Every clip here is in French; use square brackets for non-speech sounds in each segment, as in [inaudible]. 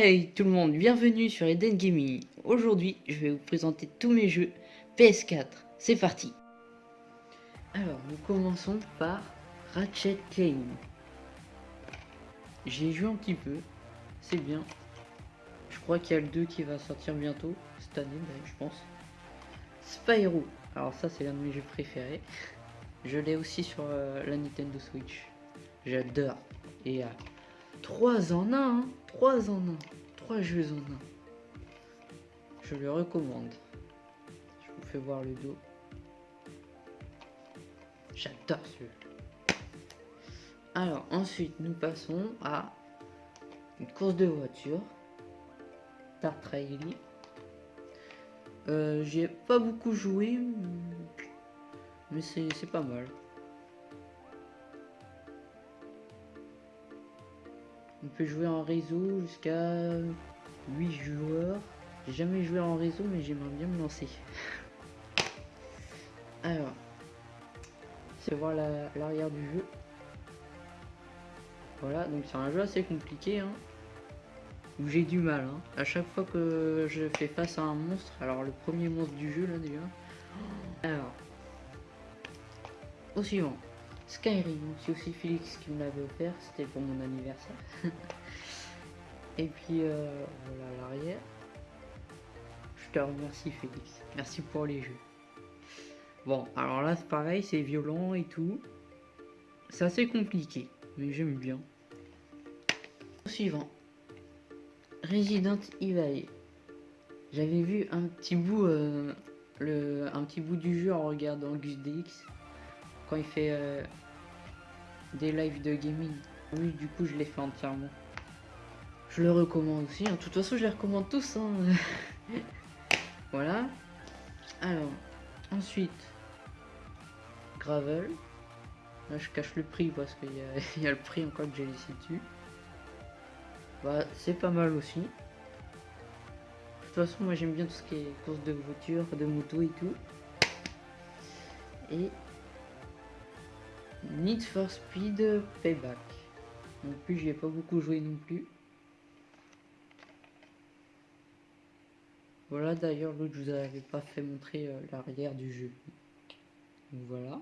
Hey tout le monde, bienvenue sur Eden Gaming. Aujourd'hui, je vais vous présenter tous mes jeux PS4. C'est parti Alors, nous commençons par Ratchet Clank. J'ai joué un petit peu, c'est bien. Je crois qu'il y a le 2 qui va sortir bientôt, cette année, je pense. Spyro, alors ça c'est l'un de mes jeux préférés. Je l'ai aussi sur euh, la Nintendo Switch. J'adore. Et 3 en 1, 3 en 1, 3 jeux en 1. Je le recommande. Je vous fais voir le dos. J'adore ce jeu. Alors ensuite nous passons à une course de voiture. Dark Trail. Euh, J'ai pas beaucoup joué, mais c'est pas mal. On peut jouer en réseau jusqu'à 8 joueurs. J'ai jamais joué en réseau, mais j'aimerais bien me lancer. [laughs] Alors, c'est voir l'arrière du jeu. Voilà, donc c'est un jeu assez compliqué, hein, où j'ai du mal. Hein. À chaque fois que je fais face à un monstre, alors le premier monstre du jeu là déjà. Alors, au suivant. Skyrim, c'est aussi Félix qui me l'avait offert, c'était pour mon anniversaire. [laughs] Et puis euh, voilà l'arrière. Je te remercie Félix, merci pour les jeux. Bon, alors là c'est pareil, c'est violent et tout. C'est assez compliqué, mais j'aime bien. Suivant. Resident Evil. J'avais vu un petit bout, euh, le, un petit bout du jeu en regardant Gus DX quand il fait euh, des lives de gaming. Oui, du coup, je l'ai fait entièrement. Je le recommande aussi. Hein. De toute façon, je les recommande tous. Hein. [laughs] voilà. Alors, ensuite, Gravel. Là, je cache le prix parce qu'il y, [laughs] y, a le prix encore que j'ai laissé dessus. Bah, c'est pas mal aussi. De toute façon, moi j'aime bien tout ce qui est course de voiture, de moto et tout. Et Need for Speed Payback. Non plus, j'y ai pas beaucoup joué non plus. Voilà, d'ailleurs, l'autre, je vous avais pas fait montrer euh, l'arrière du jeu. Voilà.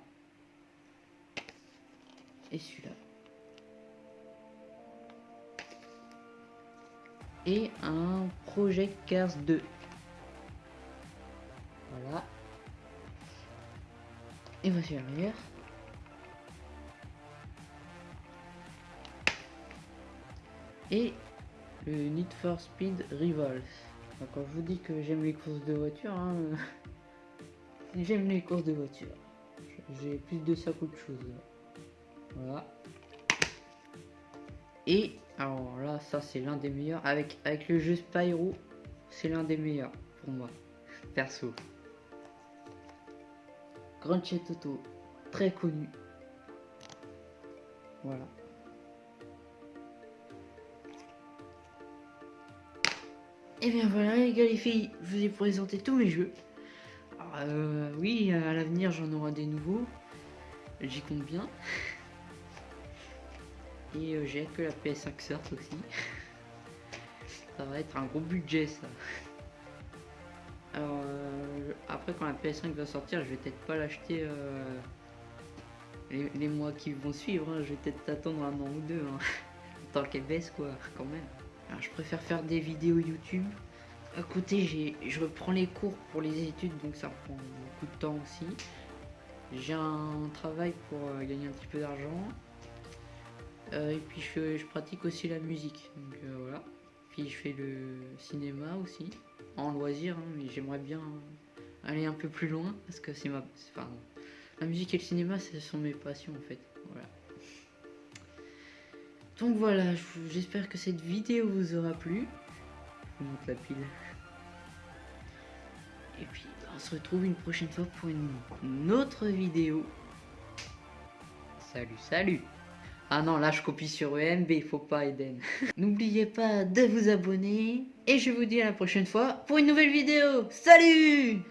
Et celui-là. Et un Project Cars 2. Voilà. Et voici l'arrière. Et le Need for Speed Rivals. Quand je vous dis que j'aime les courses de voiture, hein, [laughs] j'aime les courses de voiture. J'ai plus de ça qu'autre chose. Voilà. Et alors là, ça c'est l'un des meilleurs. Avec, avec le jeu Spyro, c'est l'un des meilleurs pour moi, perso. Grand Auto, très connu. Voilà. Et bien voilà les gars les filles, je vous ai présenté tous mes jeux. Euh, oui, à l'avenir j'en aurai des nouveaux. J'y compte bien. [laughs] Et euh, j'ai que la PS5 sorte aussi. [laughs] ça va être un gros budget ça. Alors euh, après quand la PS5 va sortir, je vais peut-être pas l'acheter les, mois qui vont suivre. Hein. Je vais peut-être attendre un an ou deux. Hein. [laughs] Tant qu'elle baisse quoi, quand même je préfère faire des vidéos YouTube. À côté, je reprends les cours pour les études, donc ça prend beaucoup de temps aussi. J'ai un travail pour euh, gagner un petit peu d'argent. Euh, et puis je, pratique aussi la musique. Donc euh, voilà. Puis je fais le cinéma aussi, en loisir, hein, mais j'aimerais bien aller un peu plus loin parce que c'est ma. Enfin, la musique et le cinéma, ce sont mes passions en fait. Voilà. Donc voilà, j'espère que cette vidéo vous aura plu. Je vous montre la pile. Et puis on se retrouve une prochaine fois pour une, autre vidéo. Salut, salut Ah non, là je copie sur EMB, faut pas Eden. [laughs] N'oubliez pas de vous abonner. Et je vous dis à la prochaine fois pour une nouvelle vidéo. Salut